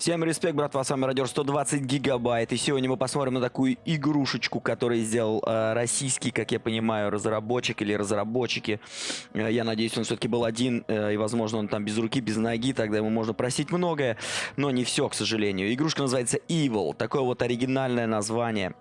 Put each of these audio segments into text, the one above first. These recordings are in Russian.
Всем респект, братва, с вами Радио 120 гигабайт. И сегодня мы посмотрим на такую игрушечку, которую сделал э, российский, как я понимаю, разработчик или разработчики. Э, я надеюсь, он все-таки был один, э, и, возможно, он там без руки, без ноги, тогда ему можно просить многое, но не все, к сожалению. Игрушка называется Evil, такое вот оригинальное название.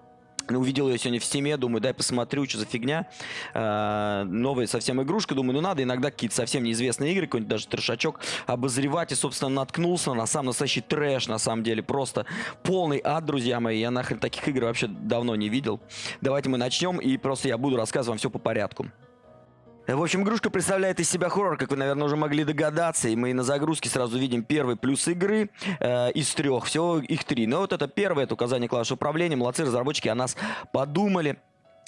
Увидел ее сегодня в стиме, думаю, дай посмотрю, что за фигня. Э, новая совсем игрушка, думаю, ну надо иногда какие-то совсем неизвестные игры, какой-нибудь даже трешачок обозревать. И, собственно, наткнулся на самый настоящий трэш, на самом деле. Просто полный ад, друзья мои. Я нахрен таких игр вообще давно не видел. Давайте мы начнем, и просто я буду рассказывать вам все по порядку. В общем, игрушка представляет из себя хоррор, как вы, наверное, уже могли догадаться. И мы на загрузке сразу видим первый плюс игры э, из трех. Всего их три. Но вот это первое, это указание клавиш управления. Молодцы, разработчики о нас подумали.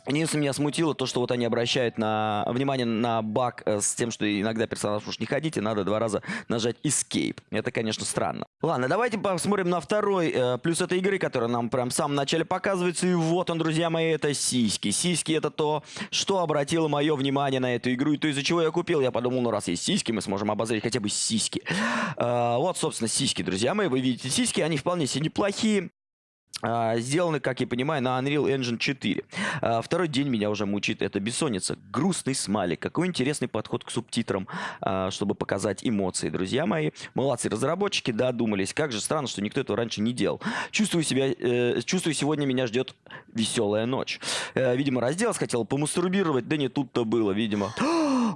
Единственное, меня смутило то, что вот они обращают на внимание на баг э, с тем, что иногда персонаж уж не ходить, и надо два раза нажать Escape. Это, конечно, странно. Ладно, давайте посмотрим на второй э, плюс этой игры, которая нам прям в самом начале показывается. И вот он, друзья мои, это сиськи. Сиськи это то, что обратило мое внимание на эту игру, и то, из-за чего я купил. Я подумал, ну раз есть сиськи, мы сможем обозреть хотя бы сиськи. Э, вот, собственно, сиськи, друзья мои. Вы видите сиськи, они вполне себе неплохие. Uh, сделаны, как я понимаю, на Unreal Engine 4. Uh, второй день меня уже мучит эта бессонница. Грустный смайлик. Какой интересный подход к субтитрам, uh, чтобы показать эмоции, друзья мои. Молодцы разработчики, додумались. Как же странно, что никто этого раньше не делал. Чувствую себя, э, чувствую, сегодня меня ждет веселая ночь. Э, видимо, разделась, хотел помастурбировать, да не тут-то было, видимо.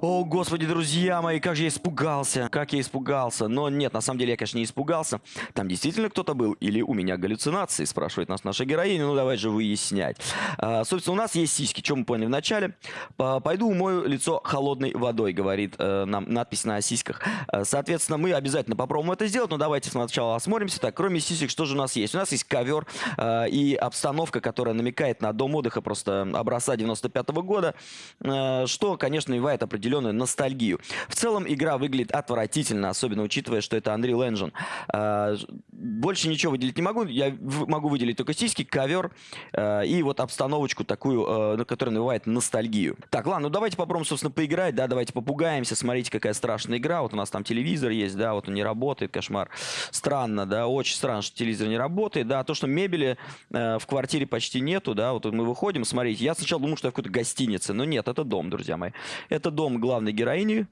О, господи, друзья мои, как же я испугался. Как я испугался. Но нет, на самом деле я, конечно, не испугался. Там действительно кто-то был или у меня галлюцинации, спрашивает нас наша героиня, ну давай же выяснять. А, собственно, у нас есть сиськи, что мы поняли в начале. Пойду умою лицо холодной водой, говорит э, нам надпись на сиськах. А, соответственно, мы обязательно попробуем это сделать, но давайте сначала осмотримся. Так, кроме сисек, что же у нас есть? У нас есть ковер э, и обстановка, которая намекает на дом отдыха просто образца 95 -го года, э, что, конечно, навевает определенную ностальгию. В целом, игра выглядит отвратительно, особенно учитывая, что это Unreal Engine. Э, больше ничего выделить не могу. Я могу выделить только сиськи, ковер э, и вот обстановочку такую, э, которая навевает ностальгию. Так, ладно, ну давайте попробуем, собственно, поиграть, да, давайте попугаемся, смотрите, какая страшная игра. Вот у нас там телевизор есть, да, вот он не работает, кошмар. Странно, да, очень странно, что телевизор не работает, да, то, что мебели э, в квартире почти нету, да, вот мы выходим, смотрите, я сначала думал, что я в какой-то гостинице, но нет, это дом, друзья мои. Это дом главной героини,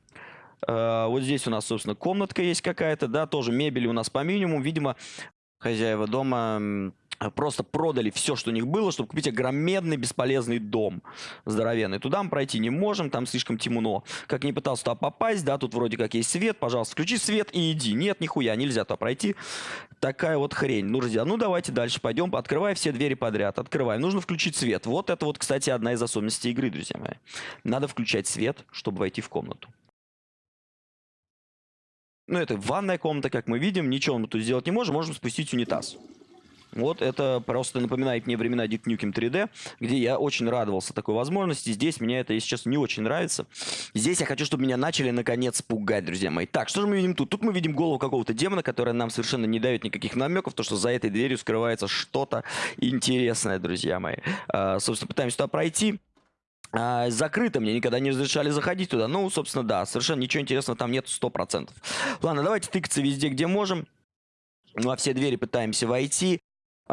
Uh, вот здесь у нас, собственно, комнатка есть какая-то, да, тоже мебели у нас по минимуму. Видимо, хозяева дома Э, просто продали все, что у них было, чтобы купить огроменный бесполезный дом здоровенный. Туда мы пройти не можем, там слишком темно. Как не пытался туда попасть, да, тут вроде как есть свет, пожалуйста, включи свет и иди. Нет, нихуя, нельзя туда пройти. Такая вот хрень. Ну, друзья, ну давайте дальше пойдем. Открывай все двери подряд, открывай. Нужно включить свет. Вот это вот, кстати, одна из особенностей игры, друзья мои. Надо включать свет, чтобы войти в комнату. Ну, это ванная комната, как мы видим. Ничего мы тут сделать не можем. Можем спустить унитаз. Вот это просто напоминает мне времена Duke Nukem 3D, где я очень радовался такой возможности. Здесь мне это, если честно, не очень нравится. Здесь я хочу, чтобы меня начали наконец пугать, друзья мои. Так, что же мы видим тут? Тут мы видим голову какого-то демона, которая нам совершенно не дает никаких намеков, то, что за этой дверью скрывается что-то интересное, друзья мои. А, собственно, пытаемся туда пройти. А, закрыто, мне никогда не разрешали заходить туда. Ну, собственно, да, совершенно ничего интересного там нет 100%. Ладно, давайте тыкаться везде, где можем. Во все двери пытаемся войти.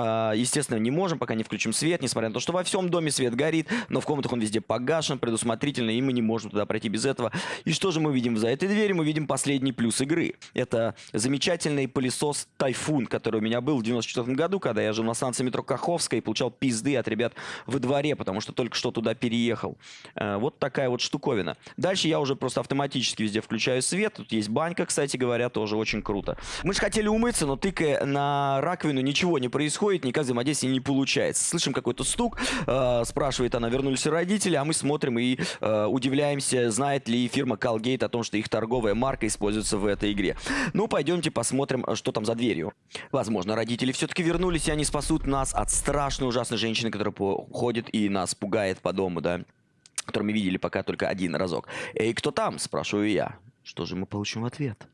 А, естественно, не можем, пока не включим свет, несмотря на то, что во всем доме свет горит, но в комнатах он везде погашен, предусмотрительно, и мы не можем туда пройти без этого. И что же мы видим за этой дверью? Мы видим последний плюс игры. Это замечательный пылесос Тайфун, который у меня был в 94 году, когда я жил на станции метро Каховская и получал пизды от ребят во дворе, потому что только что туда переехал. А, вот такая вот штуковина. Дальше я уже просто автоматически везде включаю свет. Тут есть банька, кстати говоря, тоже очень круто. Мы же хотели умыться, но тыкая на раковину, ничего не происходит происходит, никак взаимодействие не получается. Слышим какой-то стук, э, спрашивает она, вернулись ли родители, а мы смотрим и э, удивляемся, знает ли фирма Calgate о том, что их торговая марка используется в этой игре. Ну, пойдемте посмотрим, что там за дверью. Возможно, родители все-таки вернулись, и они спасут нас от страшной ужасной женщины, которая ходит и нас пугает по дому, да, которую мы видели пока только один разок. «Эй, кто там?» – спрашиваю я. Что же мы получим в ответ?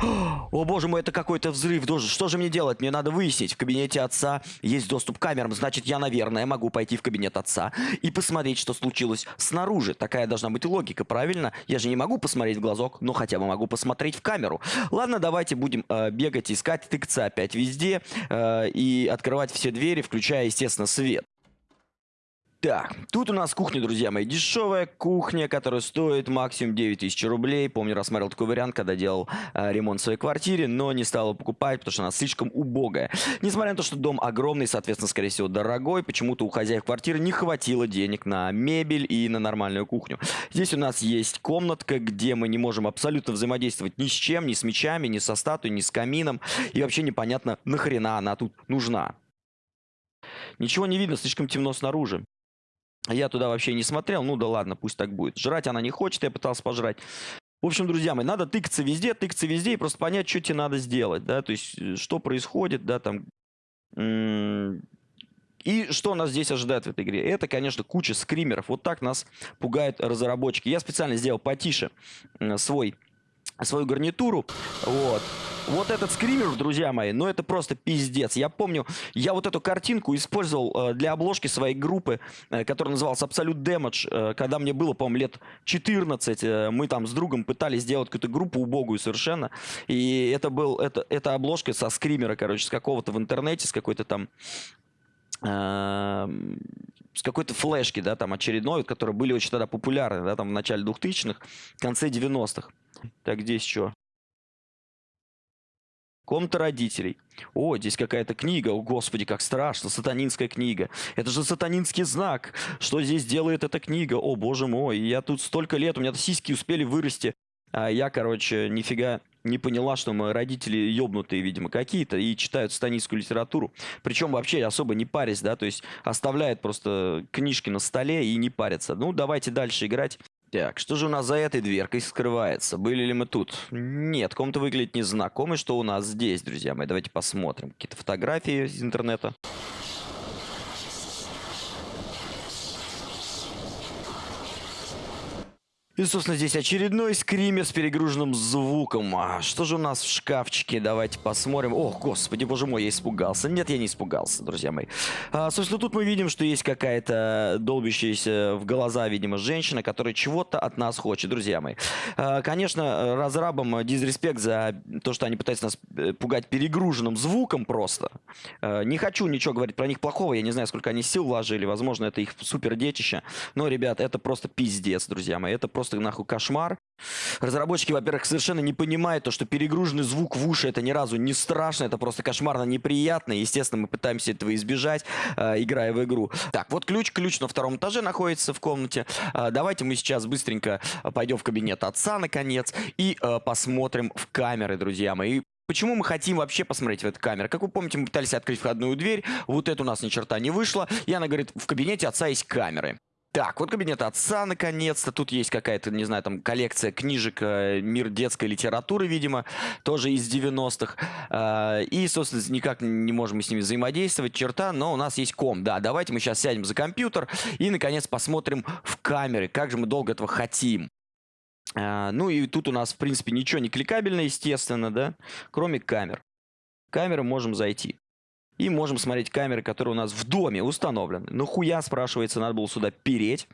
О боже мой, это какой-то взрыв. Что же мне делать? Мне надо выяснить. В кабинете отца есть доступ к камерам. Значит, я, наверное, могу пойти в кабинет отца и посмотреть, что случилось снаружи. Такая должна быть логика, правильно? Я же не могу посмотреть в глазок, но хотя бы могу посмотреть в камеру. Ладно, давайте будем э, бегать, искать, тыкаться опять везде э, и открывать все двери, включая, естественно, свет. Так, тут у нас кухня, друзья мои, дешевая кухня, которая стоит максимум 9000 рублей. Помню, рассмотрел такой вариант, когда делал э, ремонт в своей квартире, но не стал покупать, потому что она слишком убогая. Несмотря на то, что дом огромный, соответственно, скорее всего, дорогой, почему-то у хозяев квартиры не хватило денег на мебель и на нормальную кухню. Здесь у нас есть комнатка, где мы не можем абсолютно взаимодействовать ни с чем, ни с мечами, ни со статуей, ни с камином. И вообще непонятно, нахрена она тут нужна. Ничего не видно, слишком темно снаружи. Я туда вообще не смотрел, ну да ладно, пусть так будет. Жрать она не хочет, я пытался пожрать. В общем, друзья мои, надо тыкаться везде, тыкаться везде и просто понять, что тебе надо сделать, да, то есть, э, что происходит, да, там. И что нас здесь ожидает в этой игре? Это, конечно, куча скримеров. Вот так нас пугают разработчики. Я специально сделал потише свой свою гарнитуру. Вот. Вот этот скример, друзья мои, ну это просто пиздец. Я помню, я вот эту картинку использовал э, для обложки своей группы, э, которая называлась Absolute Damage, э, когда мне было, по-моему, лет 14. Э, мы там с другом пытались сделать какую-то группу убогую совершенно. И это был, это, это обложка со скримера, короче, с какого-то в интернете, с какой-то там... Э, с какой-то флешки, да, там очередной, которые были очень тогда популярны, да, там в начале 2000-х, в конце 90-х. Так, здесь что? Комната родителей. О, здесь какая-то книга. О, господи, как страшно. Сатанинская книга. Это же сатанинский знак. Что здесь делает эта книга? О, боже мой. Я тут столько лет, у меня сиськи успели вырасти. А я, короче, нифига не поняла, что мои родители ёбнутые, видимо, какие-то, и читают сатанинскую литературу. Причем вообще особо не парясь, да, то есть оставляют просто книжки на столе и не парятся. Ну, давайте дальше играть. Так, что же у нас за этой дверкой скрывается? Были ли мы тут? Нет, комната выглядит незнакомой. Что у нас здесь, друзья мои? Давайте посмотрим. Какие-то фотографии из интернета. И, собственно, здесь очередной скример с перегруженным звуком. А что же у нас в шкафчике? Давайте посмотрим. Ох, господи, боже мой, я испугался. Нет, я не испугался, друзья мои. А, собственно, тут мы видим, что есть какая-то долбящаяся в глаза, видимо, женщина, которая чего-то от нас хочет, друзья мои. А, конечно, разрабам дизреспект за то, что они пытаются нас э, пугать перегруженным звуком просто. А, не хочу ничего говорить про них плохого. Я не знаю, сколько они сил вложили. Возможно, это их супер детище. Но, ребят, это просто пиздец, друзья мои. Это просто просто нахуй кошмар. Разработчики, во-первых, совершенно не понимают то, что перегруженный звук в уши это ни разу не страшно, это просто кошмарно неприятно. Естественно, мы пытаемся этого избежать, э, играя в игру. Так, вот ключ. Ключ на втором этаже находится в комнате. Э, давайте мы сейчас быстренько пойдем в кабинет отца, наконец, и э, посмотрим в камеры, друзья мои. Почему мы хотим вообще посмотреть в эту камеру? Как вы помните, мы пытались открыть входную дверь, вот это у нас ни черта не вышло, и она говорит, в кабинете отца есть камеры. Так, вот кабинет отца, наконец-то. Тут есть какая-то, не знаю, там коллекция книжек э, «Мир детской литературы», видимо, тоже из 90-х. Э, и, собственно, никак не можем мы с ними взаимодействовать, черта, но у нас есть ком. Да, давайте мы сейчас сядем за компьютер и, наконец, посмотрим в камеры, как же мы долго этого хотим. Э, ну и тут у нас, в принципе, ничего не кликабельно, естественно, да, кроме камер. Камеры можем зайти. И можем смотреть камеры, которые у нас в доме установлены. Ну хуя, спрашивается, надо было сюда переть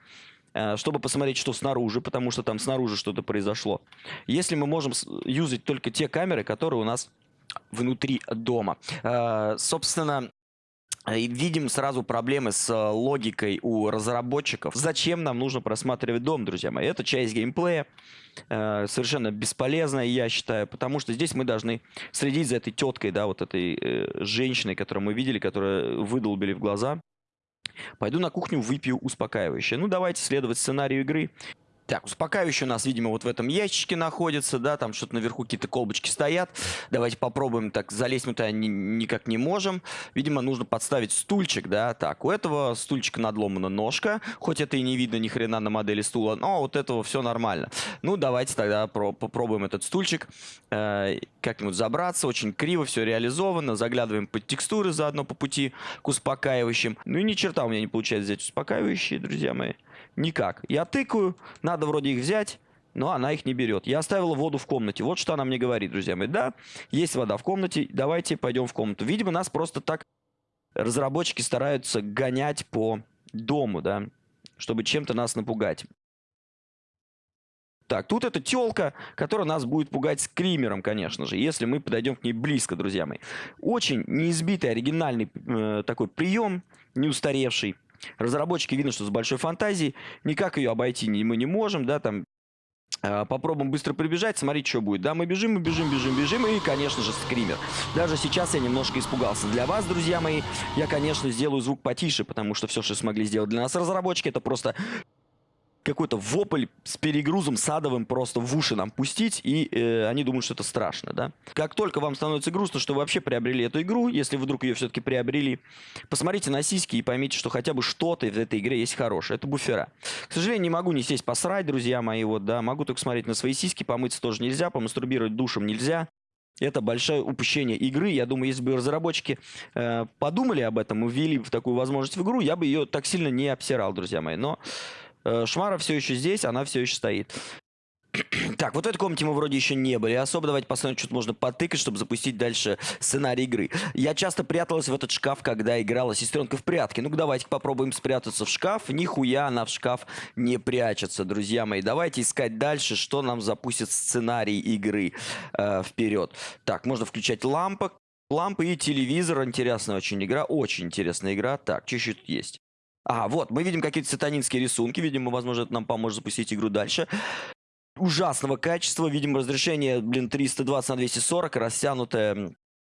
э, чтобы посмотреть, что снаружи, потому что там снаружи что-то произошло. Если мы можем юзать только те камеры, которые у нас внутри дома. Э, собственно, видим сразу проблемы с логикой у разработчиков. Зачем нам нужно просматривать дом, друзья мои? Это часть геймплея. Э, совершенно бесполезная, я считаю, потому что здесь мы должны следить за этой теткой, да, вот этой э, женщиной, которую мы видели, которая выдолбили в глаза. Пойду на кухню, выпью успокаивающее. Ну, давайте следовать сценарию игры. Так, успокаивающий у нас, видимо, вот в этом ящичке находится, да, там что-то наверху какие-то колбочки стоят. Давайте попробуем, так, залезть мы туда ни никак не можем. Видимо, нужно подставить стульчик, да, так, у этого стульчика надломана ножка, хоть это и не видно ни хрена на модели стула, но вот этого все нормально. Ну, давайте тогда попробуем этот стульчик э, как-нибудь забраться, очень криво все реализовано, заглядываем под текстуры заодно по пути к успокаивающим. Ну и ни черта у меня не получается взять успокаивающие, друзья мои. Никак. Я тыкаю, надо вроде их взять, но она их не берет. Я оставила воду в комнате. Вот что она мне говорит, друзья мои. Да, есть вода в комнате, давайте пойдем в комнату. Видимо, нас просто так разработчики стараются гонять по дому, да, чтобы чем-то нас напугать. Так, тут эта телка, которая нас будет пугать скримером, конечно же, если мы подойдем к ней близко, друзья мои. Очень неизбитый, оригинальный э, такой прием, не устаревший. Разработчики видно, что с большой фантазией, никак ее обойти мы не можем, да, там э, Попробуем быстро прибежать, смотреть, что будет. Да, мы бежим, мы бежим, бежим, бежим. И, конечно же, скример. Даже сейчас я немножко испугался. Для вас, друзья мои, я, конечно, сделаю звук потише, потому что все, что смогли сделать для нас разработчики, это просто какой-то вопль с перегрузом садовым просто в уши нам пустить, и э, они думают, что это страшно, да. Как только вам становится грустно, что вы вообще приобрели эту игру, если вдруг ее все-таки приобрели, посмотрите на сиськи и поймите, что хотя бы что-то в этой игре есть хорошее. Это буфера. К сожалению, не могу не сесть посрать, друзья мои, вот, да, могу только смотреть на свои сиськи, помыться тоже нельзя, помастурбировать душем нельзя. Это большое упущение игры. Я думаю, если бы разработчики э, подумали об этом и ввели в такую возможность в игру, я бы ее так сильно не обсирал, друзья мои. Но Шмара все еще здесь, она все еще стоит. Так, вот в этой комнате мы вроде еще не были. Особо давайте посмотрим, что можно потыкать, чтобы запустить дальше сценарий игры. Я часто пряталась в этот шкаф, когда играла сестренка в прятки. Ну-ка, давайте попробуем спрятаться в шкаф. Нихуя она в шкаф не прячется, друзья мои. Давайте искать дальше, что нам запустит сценарий игры э, вперед. Так, можно включать лампы. Лампы и телевизор. Интересная очень игра. Очень интересная игра. Так, что еще тут есть? А, вот, мы видим какие-то сатанинские рисунки. Видимо, возможно, это нам поможет запустить игру дальше. Ужасного качества. Видим разрешение, блин, 320 на 240. Растянутая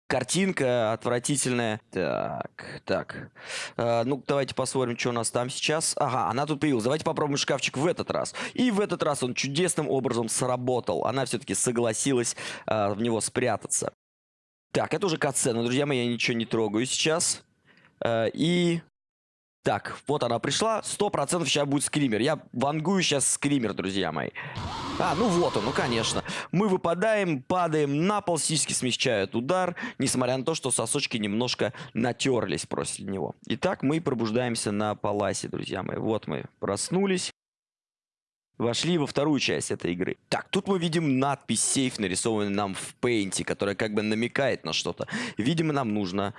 картинка отвратительная. Так, так. Э, ну, давайте посмотрим, что у нас там сейчас. Ага, она тут появилась. Давайте попробуем шкафчик в этот раз. И в этот раз он чудесным образом сработал. Она все-таки согласилась э, в него спрятаться. Так, это уже катсцена, друзья мои, я ничего не трогаю сейчас. Э, и так, вот она пришла. Сто процентов сейчас будет скример. Я вангую сейчас скример, друзья мои. А, ну вот он, ну конечно. Мы выпадаем, падаем на пол, сиськи смягчают удар, несмотря на то, что сосочки немножко натерлись после него. Итак, мы пробуждаемся на паласе, друзья мои. Вот мы проснулись. Вошли во вторую часть этой игры. Так, тут мы видим надпись сейф, нарисованную нам в пейнте, которая как бы намекает на что-то. Видимо, нам нужно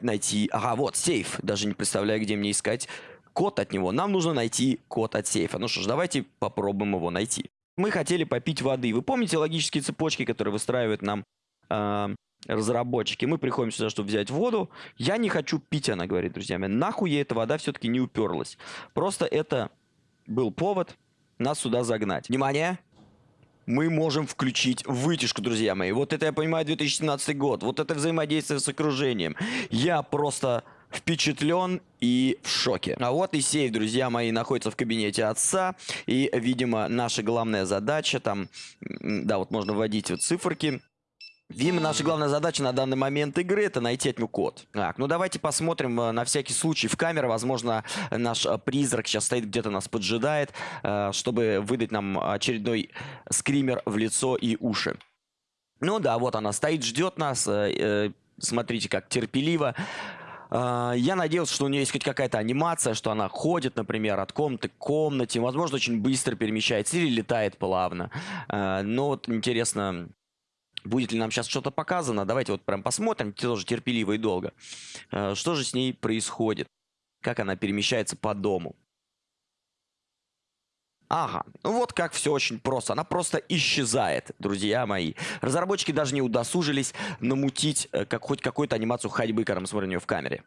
найти... Ага, вот, сейф. Даже не представляю, где мне искать код от него. Нам нужно найти код от сейфа. Ну что ж, давайте попробуем его найти. Мы хотели попить воды. Вы помните логические цепочки, которые выстраивают нам э, разработчики? Мы приходим сюда, чтобы взять воду. Я не хочу пить, она говорит, друзья мои. Нахуй ей эта вода все-таки не уперлась. Просто это был повод нас сюда загнать. Внимание! Мы можем включить вытяжку, друзья мои. Вот это, я понимаю, 2017 год. Вот это взаимодействие с окружением. Я просто впечатлен и в шоке. А вот и сейф, друзья мои, находится в кабинете отца. И, видимо, наша главная задача там... Да, вот можно вводить вот циферки. Видимо, наша главная задача на данный момент игры это найти от него код. Так, ну давайте посмотрим э, на всякий случай в камеру. Возможно, наш э, призрак сейчас стоит где-то нас поджидает, э, чтобы выдать нам очередной скример в лицо и уши. Ну да, вот она стоит, ждет нас. Смотрите, как терпеливо. Я надеялся, что у нее есть хоть какая-то анимация, что она ходит, например, от комнаты к комнате, возможно, очень быстро перемещается или летает плавно. Но вот интересно, Будет ли нам сейчас что-то показано? Давайте вот прям посмотрим, тоже терпеливо и долго. Э, что же с ней происходит? Как она перемещается по дому? Ага, ну вот как все очень просто. Она просто исчезает, друзья мои. Разработчики даже не удосужились намутить э, как, хоть какую-то анимацию ходьбы, когда мы смотрим ее в камере.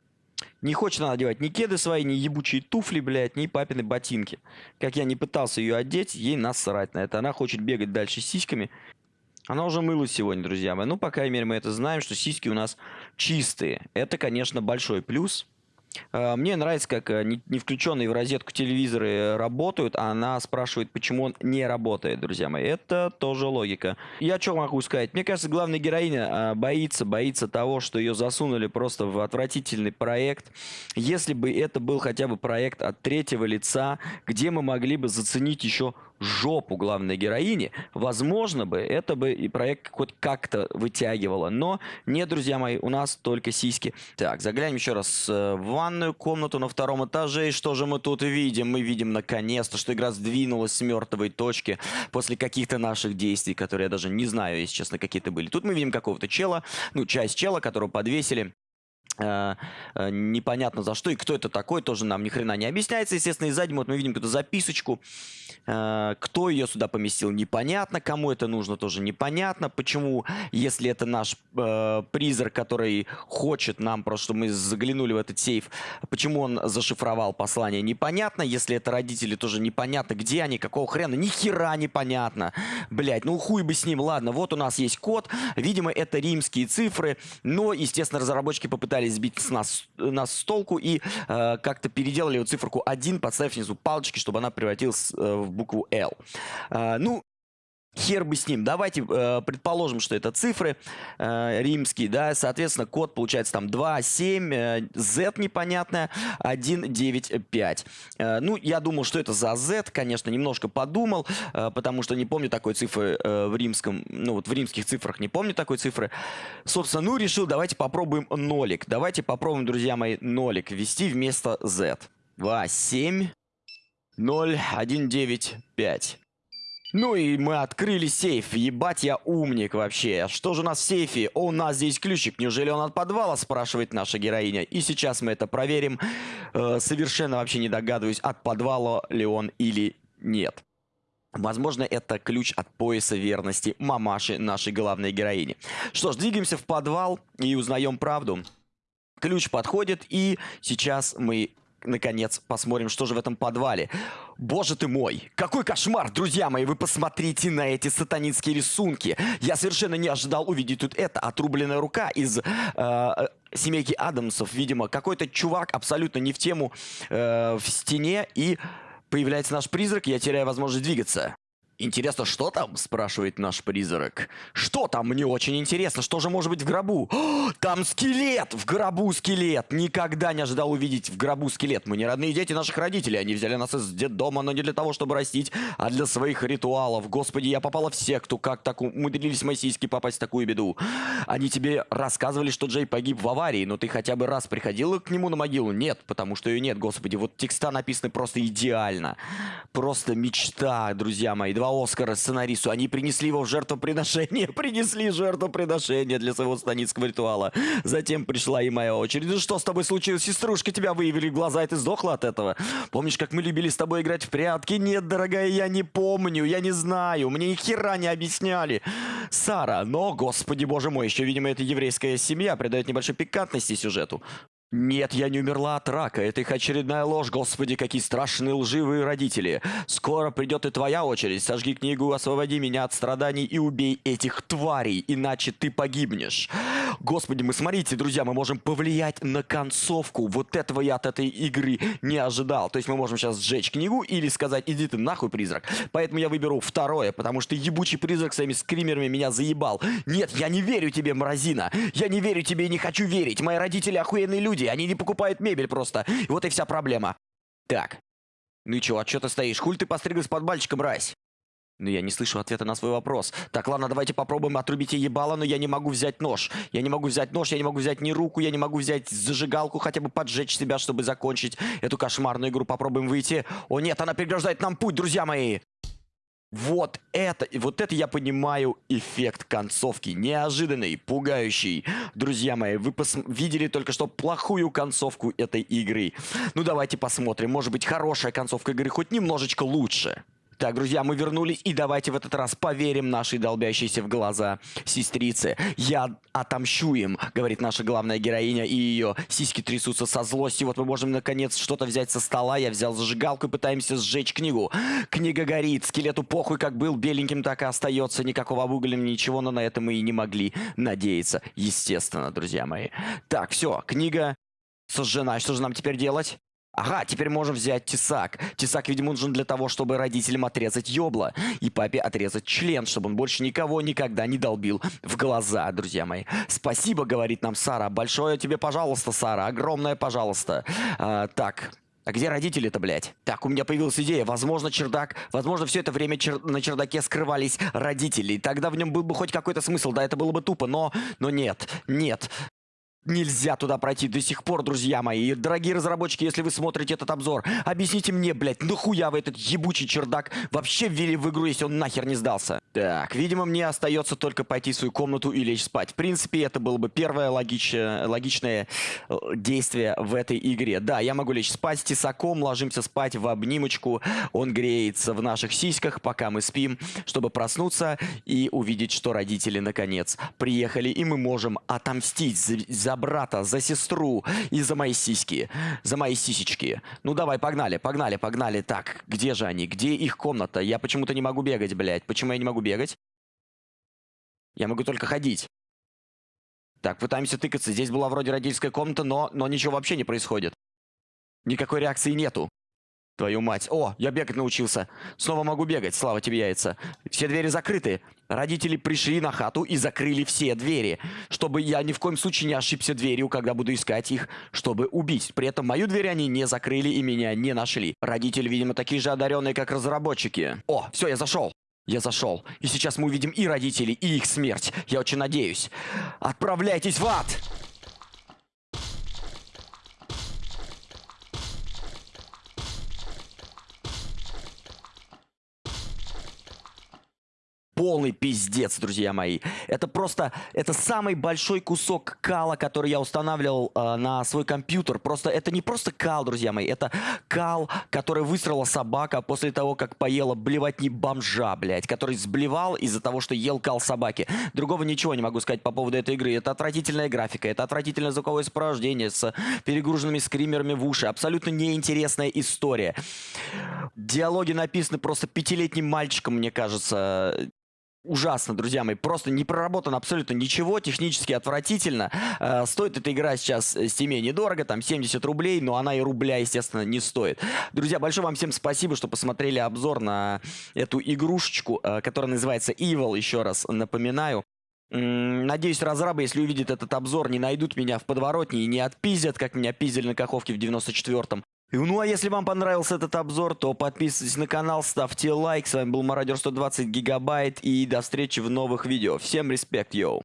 Не хочет она одевать ни кеды свои, ни ебучие туфли, блядь, ни папины ботинки. Как я не пытался ее одеть, ей насрать на это. Она хочет бегать дальше с сиськами. Она уже мылась сегодня, друзья мои. Ну, по крайней мере, мы это знаем, что сиськи у нас чистые. Это, конечно, большой плюс. А, мне нравится, как э, не включенные в розетку телевизоры работают, а она спрашивает, почему он не работает, друзья мои. Это тоже логика. Я что могу сказать? Мне кажется, главная героиня а, боится, боится того, что ее засунули просто в отвратительный проект. Если бы это был хотя бы проект от третьего лица, где мы могли бы заценить еще жопу главной героини, возможно бы это бы и проект хоть как-то вытягивало. Но нет, друзья мои, у нас только сиськи. Так, заглянем еще раз э, в ванную комнату на втором этаже. И что же мы тут видим? Мы видим наконец-то, что игра сдвинулась с мертвой точки после каких-то наших действий, которые я даже не знаю, если честно, какие-то были. Тут мы видим какого-то чела, ну, часть чела, которого подвесили. Э, э, непонятно за что и кто это такой, тоже нам ни хрена не объясняется. Естественно, и сзади вот мы видим какую-то записочку. Э, кто ее сюда поместил, непонятно. Кому это нужно, тоже непонятно. Почему, если это наш э, призрак, который хочет нам просто, чтобы мы заглянули в этот сейф, почему он зашифровал послание, непонятно. Если это родители, тоже непонятно, где они, какого хрена, ни хера непонятно. Блять, ну хуй бы с ним. Ладно, вот у нас есть код. Видимо, это римские цифры, но, естественно, разработчики попытались пытались сбить с нас, нас с толку и э, как-то переделали вот циферку 1, подставив внизу палочки, чтобы она превратилась э, в букву L. Э, ну, Хер бы с ним. Давайте э, предположим, что это цифры э, римские, да, соответственно, код получается там 2, 7, э, Z непонятная, 1, 9, 5. Э, ну, я думал, что это за Z, конечно, немножко подумал, э, потому что не помню такой цифры э, в римском, ну, вот в римских цифрах не помню такой цифры. Собственно, ну, решил, давайте попробуем нолик. Давайте попробуем, друзья мои, нолик ввести вместо Z. 2, 7, 0, 1, 9, 5. Ну и мы открыли сейф. Ебать я умник вообще. Что же у нас в сейфе? О, у нас здесь ключик. Неужели он от подвала, спрашивает наша героиня. И сейчас мы это проверим. Э, совершенно вообще не догадываюсь, от подвала ли он или нет. Возможно, это ключ от пояса верности мамаши нашей главной героини. Что ж, двигаемся в подвал и узнаем правду. Ключ подходит, и сейчас мы наконец, посмотрим, что же в этом подвале. Боже ты мой, какой кошмар, друзья мои, вы посмотрите на эти сатанинские рисунки. Я совершенно не ожидал увидеть тут это, отрубленная рука из... Э, семейки Адамсов, видимо, какой-то чувак абсолютно не в тему э, в стене, и появляется наш призрак, я теряю возможность двигаться. «Интересно, что там?» – спрашивает наш призрак. «Что там? Мне очень интересно. Что же может быть в гробу?» О, «Там скелет! В гробу скелет! Никогда не ожидал увидеть в гробу скелет. Мы не родные дети наших родителей. Они взяли нас из детдома, но не для того, чтобы растить, а для своих ритуалов. Господи, я попала в секту. Как так умудрились мои сиськи попасть в такую беду? Они тебе рассказывали, что Джей погиб в аварии, но ты хотя бы раз приходила к нему на могилу? Нет, потому что ее нет, господи. Вот текста написаны просто идеально. Просто мечта, друзья мои. Два Оскара сценаристу. Они принесли его в жертвоприношение. Принесли жертвоприношение для своего станицкого ритуала. Затем пришла и моя очередь. Что с тобой случилось, сеструшка? Тебя выявили в глаза, и ты сдохла от этого? Помнишь, как мы любили с тобой играть в прятки? Нет, дорогая, я не помню, я не знаю. Мне ни хера не объясняли. Сара, но, господи боже мой, еще, видимо, эта еврейская семья придает небольшой пикантности сюжету. Нет, я не умерла от рака. Это их очередная ложь. Господи, какие страшные лживые родители. Скоро придет и твоя очередь. Сожги книгу, освободи меня от страданий и убей этих тварей, иначе ты погибнешь. Господи, мы смотрите, друзья, мы можем повлиять на концовку. Вот этого я от этой игры не ожидал. То есть мы можем сейчас сжечь книгу или сказать, иди ты нахуй, призрак. Поэтому я выберу второе, потому что ебучий призрак своими скримерами меня заебал. Нет, я не верю тебе, мразина. Я не верю тебе и не хочу верить. Мои родители охуенные люди люди, они не покупают мебель просто. Вот и вся проблема. Так. Ну и чё, а чё ты стоишь? Хуль ты постриглась под мальчиком, мразь? Ну я не слышу ответа на свой вопрос. Так, ладно, давайте попробуем отрубить ей ебало, но я не могу взять нож. Я не могу взять нож, я не могу взять ни руку, я не могу взять зажигалку, хотя бы поджечь себя, чтобы закончить эту кошмарную игру. Попробуем выйти. О нет, она преграждает нам путь, друзья мои! Вот это, вот это я понимаю эффект концовки. Неожиданный, пугающий. Друзья мои, вы видели только что плохую концовку этой игры. Ну давайте посмотрим. Может быть хорошая концовка игры хоть немножечко лучше. Так, друзья, мы вернулись, и давайте в этот раз поверим нашей долбящейся в глаза сестрице. Я отомщу им, говорит наша главная героиня, и ее сиськи трясутся со злости. Вот мы можем, наконец, что-то взять со стола. Я взял зажигалку и пытаемся сжечь книгу. Книга горит, скелету похуй, как был, беленьким так и остается. Никакого обугля, ничего, но на это мы и не могли надеяться. Естественно, друзья мои. Так, все, книга сожжена. Что же нам теперь делать? Ага, теперь можем взять тесак. Тесак, видимо, нужен для того, чтобы родителям отрезать ёбла. И папе отрезать член, чтобы он больше никого никогда не долбил в глаза, друзья мои. Спасибо, говорит нам Сара. Большое тебе пожалуйста, Сара. Огромное пожалуйста. А, так, А где родители-то, блядь? Так, у меня появилась идея. Возможно, чердак... Возможно, все это время чер... на чердаке скрывались родители. Тогда в нем был бы хоть какой-то смысл. Да, это было бы тупо, но... Но нет, нет. Нельзя туда пройти до сих пор, друзья мои. Дорогие разработчики, если вы смотрите этот обзор, объясните мне, блядь, нахуя вы этот ебучий чердак вообще ввели в игру, если он нахер не сдался? Так, видимо, мне остается только пойти в свою комнату и лечь спать. В принципе, это было бы первое логич... логичное э, действие в этой игре. Да, я могу лечь спать с тесаком, ложимся спать в обнимочку. Он греется в наших сиськах, пока мы спим, чтобы проснуться и увидеть, что родители, наконец, приехали, и мы можем отомстить за брата, за сестру и за мои сиськи. За мои сисечки. Ну давай, погнали, погнали, погнали. Так, где же они? Где их комната? Я почему-то не могу бегать, блядь. Почему я не могу бегать? Я могу только ходить. Так, пытаемся тыкаться. Здесь была вроде родительская комната, но, но ничего вообще не происходит. Никакой реакции нету. Твою мать. О, я бегать научился. Снова могу бегать, слава тебе яйца. Все двери закрыты. Родители пришли на хату и закрыли все двери, чтобы я ни в коем случае не ошибся дверью, когда буду искать их, чтобы убить. При этом мою дверь они не закрыли и меня не нашли. Родители, видимо, такие же одаренные, как разработчики. О, все, я зашел. Я зашел. И сейчас мы увидим и родителей, и их смерть. Я очень надеюсь. Отправляйтесь в ад! Полный пиздец, друзья мои. Это просто, это самый большой кусок кала, который я устанавливал э, на свой компьютер. Просто, это не просто кал, друзья мои, это кал, который высрала собака после того, как поела блевотни бомжа, блядь, который сблевал из-за того, что ел кал собаки. Другого ничего не могу сказать по поводу этой игры. Это отвратительная графика, это отвратительное звуковое сопровождение с перегруженными скримерами в уши. Абсолютно неинтересная история. Диалоги написаны просто пятилетним мальчиком, мне кажется ужасно, друзья мои. Просто не проработано абсолютно ничего, технически отвратительно. Э, стоит эта игра сейчас в Steam недорого, там 70 рублей, но она и рубля, естественно, не стоит. Друзья, большое вам всем спасибо, что посмотрели обзор на эту игрушечку, э, которая называется Evil, еще раз напоминаю. Надеюсь, разрабы, если увидят этот обзор, не найдут меня в подворотне и не отпиздят, как меня пиздили на Каховке в 94-м. Ну а если вам понравился этот обзор, то подписывайтесь на канал, ставьте лайк. С вами был Мародер 120 Гигабайт и до встречи в новых видео. Всем респект, йоу!